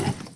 get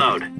this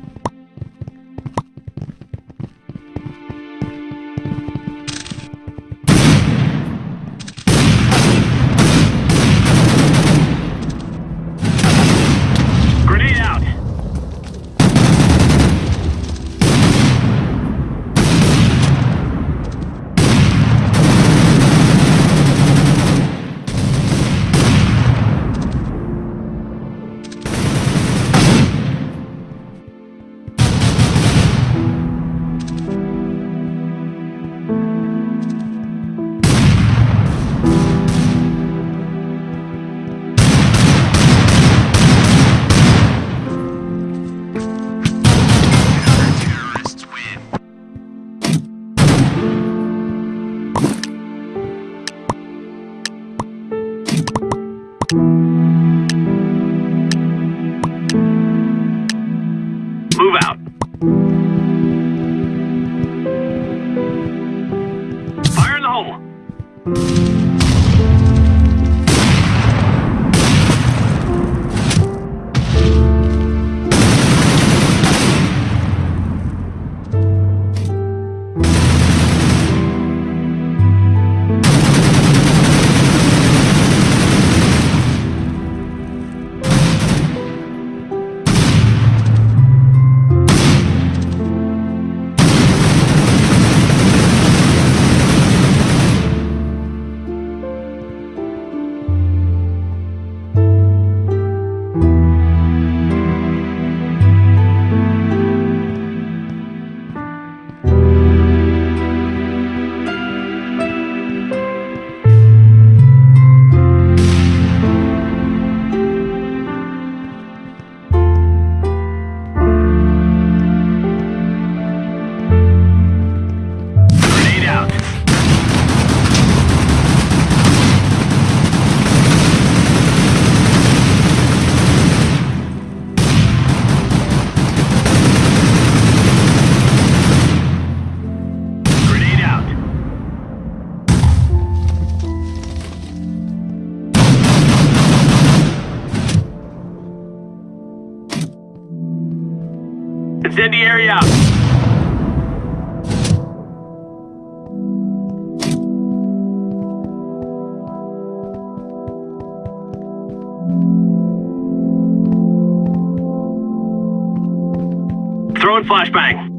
Incendiary out. Throwing flashbang.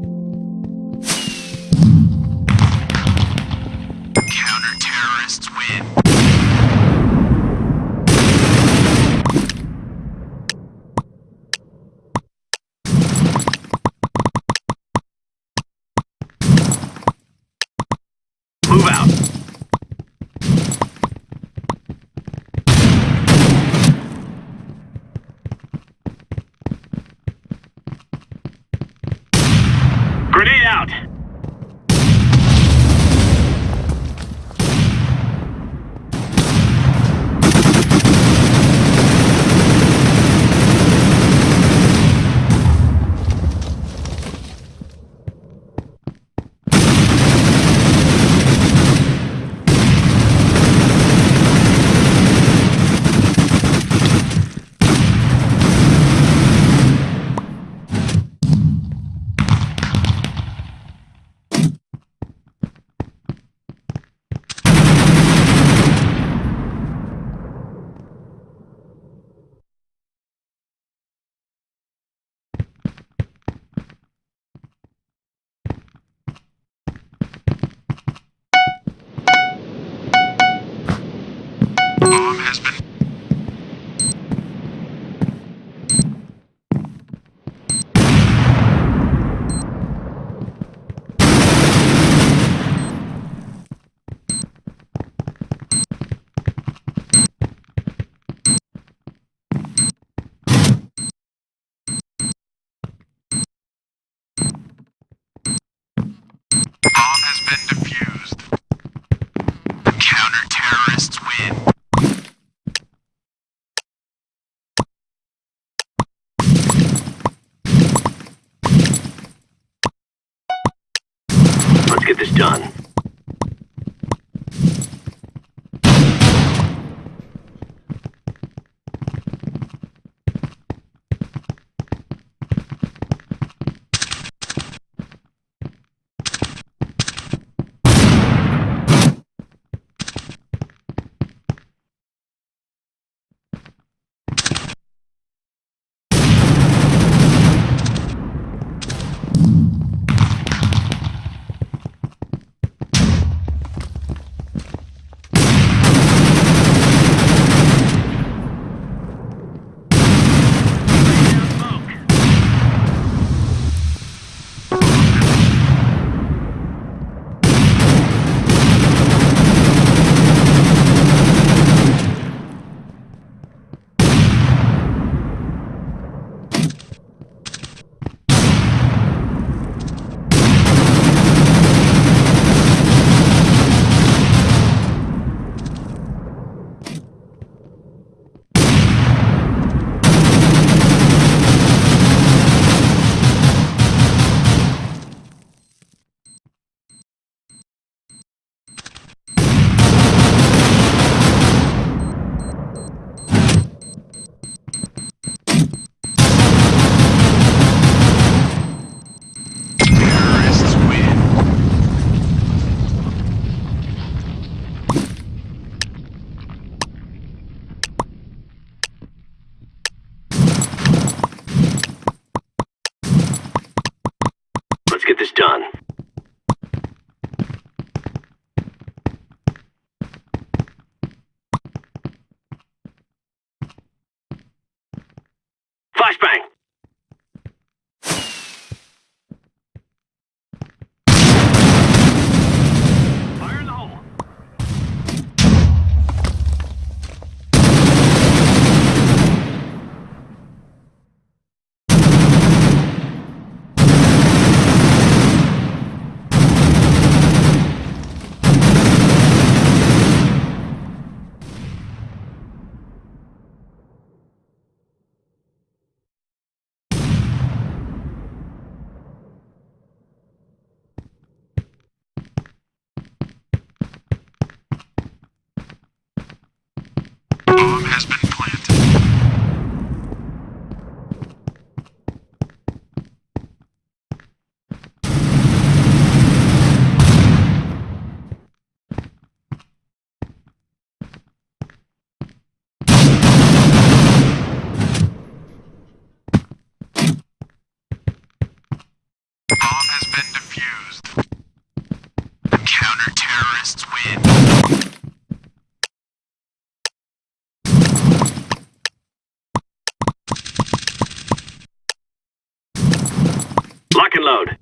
Get this done. And load.